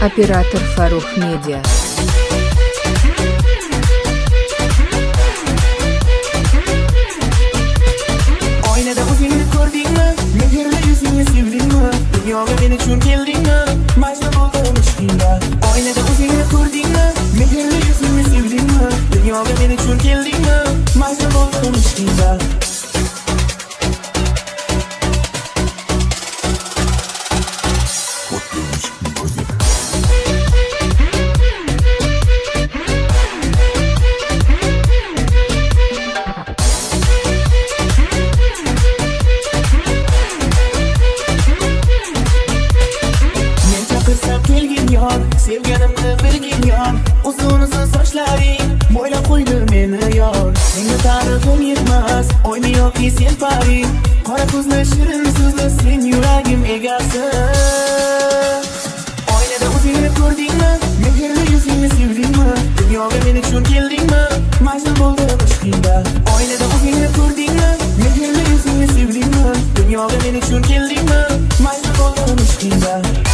Оператор Фарух Медиа. Oynada o'zingni ko'rdingmi? Mehrli yuzingni sevdingmi? Dunyoga men uchun keldingmi? Majnun bo'ldim ishqingda. Oynada o'zingni ko'rdingmi? Mehrli yuzingni sevdingmi? Dunyoga men uchun keldingmi? Majnun bo'ldim ishqingda. Sevganimni bilgin yor Uzun uzun sochlaring. Bo'ylab qo'ydi meni yor Senga tarixim yetmas Oymi yoki sen pari Qora ko'zli shirin so'zli Sen yuragim egasi. Oynada o'zingni ko'rdingmi? Mehrli yuzingni sevdingmi? Dunyoga men uchun keldingmi? Majnun bo'ldim ishqingda. Oynada o'zingni ko'rdingmi? Mehrli yuzingni sevdingmi? Dunyoga men uchun keldingmi? Majnun bo'ldim ishqingda.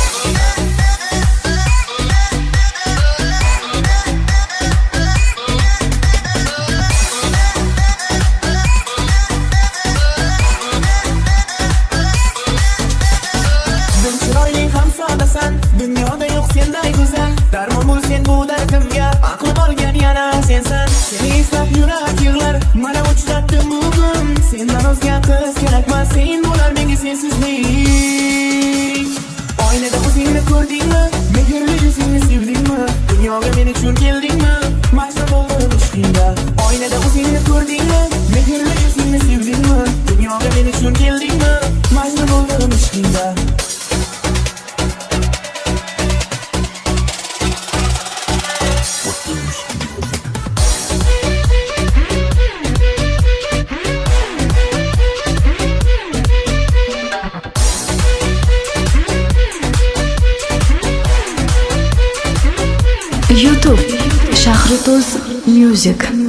Sodasan Dunyoda yo'q senday go'zal Darmon bo'l sen bu dardimga Aqlim olgan yana sensan Seni eslab yurak yig'lar Mana uchratdim bugun Sendan o'zga qiz kerakmas Sen bo'lar menga sensizlik Oynada o'zingni ko'rdingmi Mehrli yuzingni sevdingmi Dunyoga men uchun keldingmi Majnun bo'ldim ishqingda Oynada o'zingni ko'rdingmi Mehrli yuzingni sevdingmi Dunyoga men uchun keldingmi Majnun bo'ldim ishqingda YouTube Shahrituz Music.